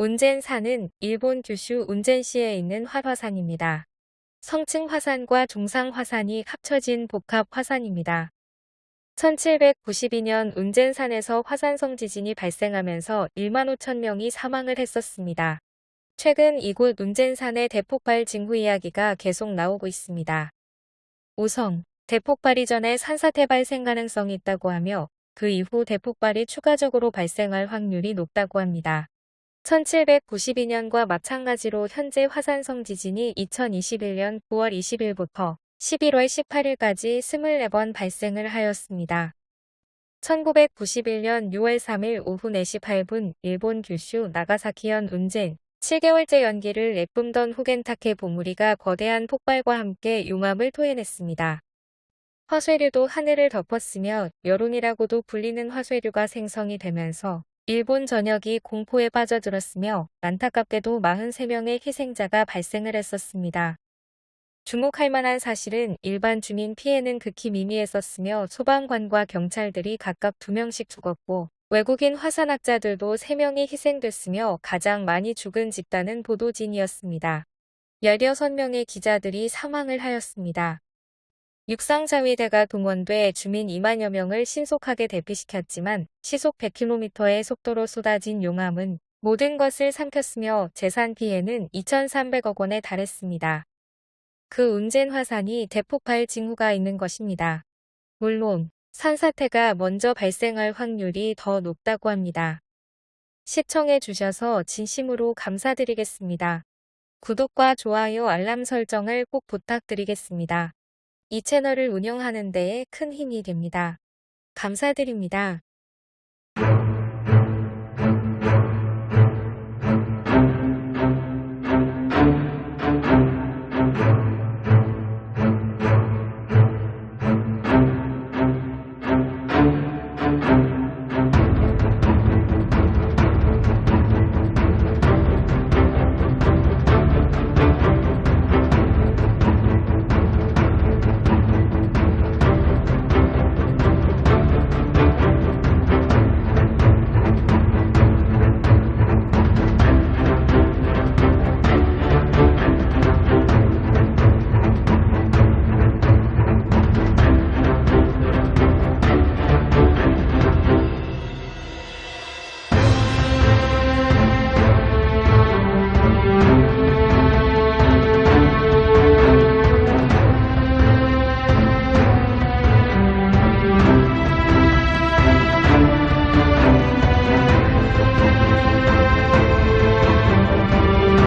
운젠산은 일본 규슈 운젠시에 있는 활화산입니다. 성층 화산과 중상 화산이 합쳐진 복합 화산입니다. 1792년 운젠산에서 화산성 지진이 발생하면서 1만 5천 명이 사망을 했었습니다. 최근 이곳 운젠산의 대폭발 징후 이야기가 계속 나오고 있습니다. 우선 대폭발 이 전에 산사태 발생 가능성이 있다고 하며 그 이후 대폭발이 추가적으로 발생할 확률이 높다고 합니다. 1792년과 마찬가지로 현재 화산성 지진이 2021년 9월 20일부터 11월 18일까지 24번 발생을 하였습니다. 1991년 6월 3일 오후 4시 8분 일본 규슈 나가사키현 운젠 7개월째 연기를 내뿜던 후겐타케 보무리가 거대한 폭발과 함께 용암을 토해냈습니다. 화쇄류도 하늘을 덮었으며 여론이라고도 불리는 화쇄류가 생성이 되면서 일본 전역이 공포에 빠져들었으며 안타깝게도 43명의 희생자가 발생을 했었습니다. 주목할 만한 사실은 일반 주민 피해는 극히 미미했었으며 소방관과 경찰들이 각각 2명씩 죽었고 외국인 화산학자들도 3명이 희생됐으며 가장 많이 죽은 집단은 보도진이었습니다. 16명의 기자들이 사망을 하였습니다. 육상자위대가 동원돼 주민 2만여 명을 신속하게 대피시켰지만 시속 100km의 속도로 쏟아진 용암은 모든 것을 삼켰으며 재산 피해는 2,300억 원에 달했습니다. 그 운젠 화산이 대폭발 징후가 있는 것입니다. 물론 산사태가 먼저 발생할 확률이 더 높다고 합니다. 시청해 주셔서 진심으로 감사드리겠습니다. 구독과 좋아요 알람 설정을 꼭 부탁드리겠습니다. 이 채널을 운영하는 데에 큰 힘이 됩니다. 감사드립니다.